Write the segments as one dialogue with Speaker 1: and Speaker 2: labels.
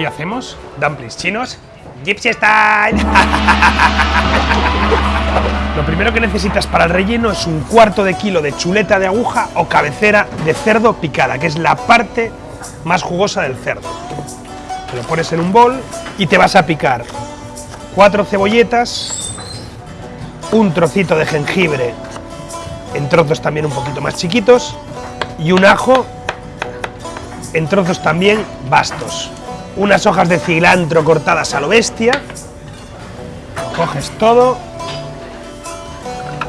Speaker 1: Hoy hacemos dumplings chinos Gypsy Style. Lo primero que necesitas para el relleno es un cuarto de kilo de chuleta de aguja o cabecera de cerdo picada, que es la parte más jugosa del cerdo. Te lo pones en un bol y te vas a picar cuatro cebolletas, un trocito de jengibre en trozos también un poquito más chiquitos y un ajo en trozos también bastos. Unas hojas de cilantro cortadas a lo bestia. Coges todo,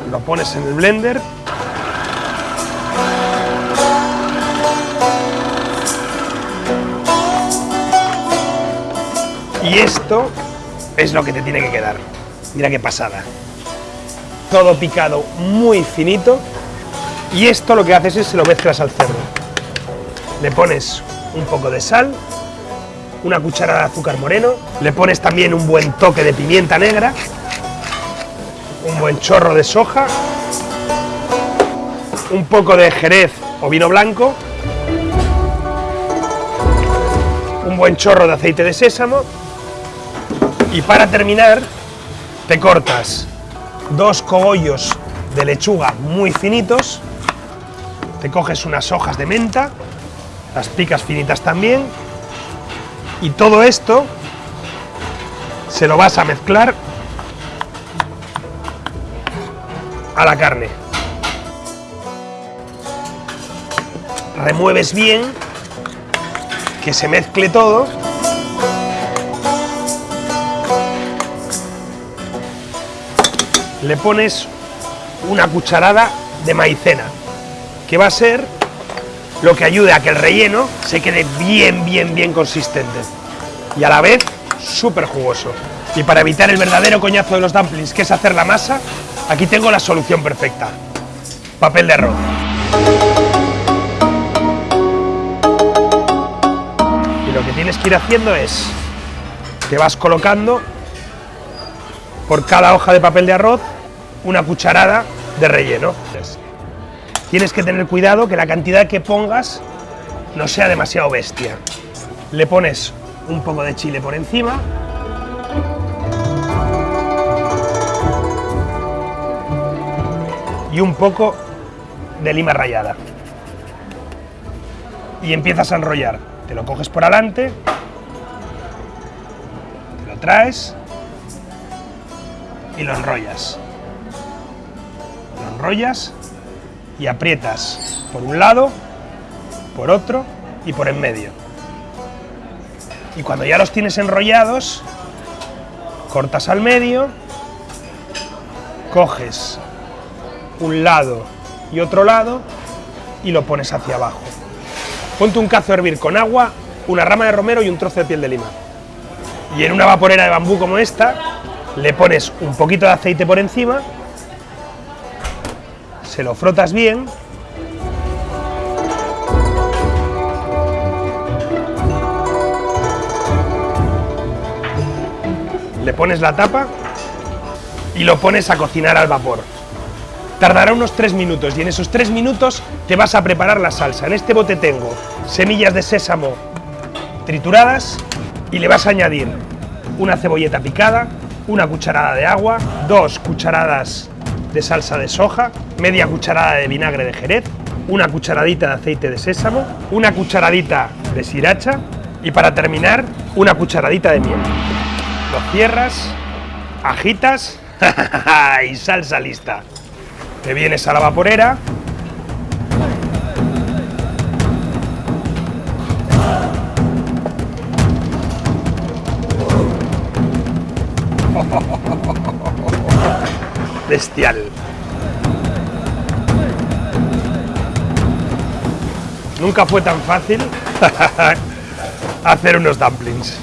Speaker 1: lo pones en el blender. Y esto es lo que te tiene que quedar. Mira qué pasada. Todo picado muy finito. Y esto lo que haces es se lo mezclas al cerdo. Le pones un poco de sal, una cucharada de azúcar moreno, le pones también un buen toque de pimienta negra, un buen chorro de soja, un poco de jerez o vino blanco, un buen chorro de aceite de sésamo y para terminar te cortas dos cogollos de lechuga muy finitos, te coges unas hojas de menta, las picas finitas también y todo esto se lo vas a mezclar a la carne. Remueves bien, que se mezcle todo. Le pones una cucharada de maicena, que va a ser lo que ayude a que el relleno se quede bien, bien, bien consistente y a la vez súper jugoso. Y para evitar el verdadero coñazo de los dumplings, que es hacer la masa, aquí tengo la solución perfecta. Papel de arroz. Y lo que tienes que ir haciendo es, te vas colocando por cada hoja de papel de arroz una cucharada de relleno. Tienes que tener cuidado que la cantidad que pongas no sea demasiado bestia. Le pones un poco de chile por encima. Y un poco de lima rallada. Y empiezas a enrollar. Te lo coges por adelante, te lo traes y lo enrollas. Lo enrollas y aprietas por un lado, por otro y por en medio. Y cuando ya los tienes enrollados, cortas al medio, coges un lado y otro lado y lo pones hacia abajo. Ponte un cazo a hervir con agua, una rama de romero y un trozo de piel de lima. Y en una vaporera de bambú como esta, le pones un poquito de aceite por encima se lo frotas bien le pones la tapa y lo pones a cocinar al vapor. Tardará unos 3 minutos y en esos 3 minutos te vas a preparar la salsa. En este bote tengo semillas de sésamo trituradas y le vas a añadir una cebolleta picada, una cucharada de agua, dos cucharadas de salsa de soja, media cucharada de vinagre de jerez, una cucharadita de aceite de sésamo, una cucharadita de sriracha y para terminar una cucharadita de miel. Lo cierras, agitas y salsa lista. Te vienes a la vaporera, bestial. Nunca fue tan fácil hacer unos dumplings.